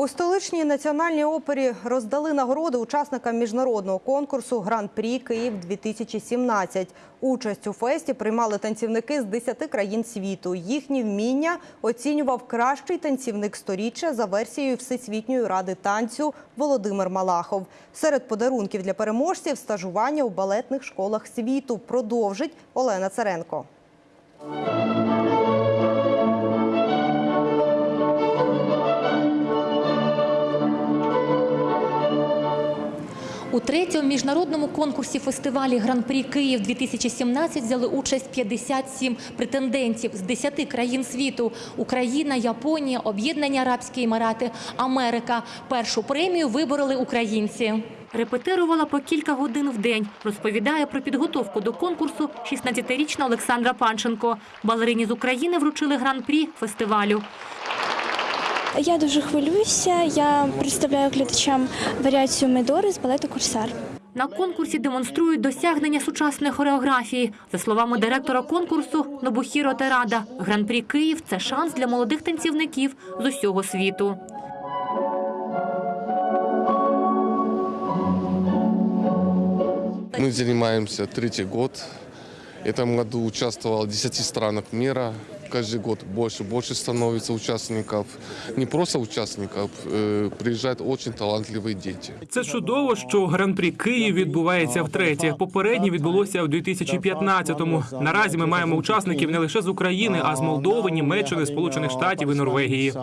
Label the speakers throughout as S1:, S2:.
S1: У столичній національній опері роздали нагороди учасникам міжнародного конкурсу Гран-прі Київ 2017 Участь у фесті приймали танцівники з 10 країн світу. Їхні вміння оцінював кращий танцівник сторіччя за версією Всесвітньої ради танцю Володимир Малахов. Серед подарунків для переможців стажування у балетних школах світу продовжить Олена Царенко.
S2: У третьому міжнародному конкурсі фестивалі Гран-прі Київ 2017 взяли участь 57 претендентів з 10 країн світу: Україна, Японія, Об'єднані Арабські Емірати, Америка. Першу премію вибороли українці. Репетирувала по кілька годин в день. Розповідає про підготовку до конкурсу 16-річна Олександра Панченко. Балерині з України вручили гран-прі фестивалю.
S3: Я дуже хвилююся. Я представляю глядачам варіацію Медори з балету Корсар.
S2: На конкурсі демонструють досягнення сучасної хореографії. За словами директора конкурсу Нобухіро Терада, гран-прі Київ це шанс для молодих танцівників з усього світу.
S4: Мы занимаемся третий год. В этом году участвовало в 10 странах мира Каждый год больше и больше становится участников. Не просто участников, э, приезжают очень талантливые дети.
S5: Це чудово, що гран-прі Київ відбувається втретє. Попереднє відбулося у 2015-му. Наразі ми маємо учасників не лише з України, а з Молдови, Німеччини, Сполучених Штатів і Норвегії.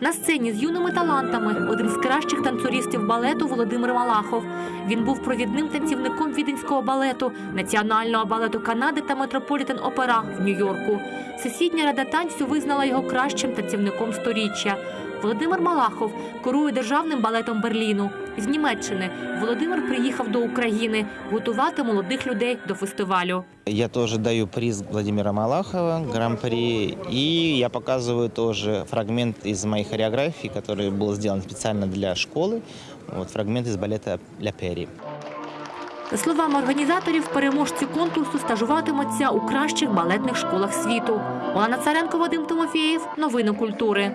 S2: На сцені з юними талантами один з кращих танцюристів балету Володимир Малахов. Він був провідним танцівником віденського балету, національного балету Канади та Метрополітен Опера в Нью-Йорку. Сусідня рада танцю визнала його кращим танцівником сторіччя. Володимир Малахов керує державним балетом Берліну. З Німеччини Володимир приїхав до України готувати молодих людей до фестивалю.
S6: Я тоже даю приз Владимира Малахова, гран-при, и я показываю тоже фрагмент из моей хореографии, который был сделан специально для школы, вот фрагмент из балета «Ля Пери».
S2: За словами організаторів, переможці конкурсу стажуватимуться у кращих балетних школах світу. Олена Царенко, Вадим Тимофєєв. Новини культури.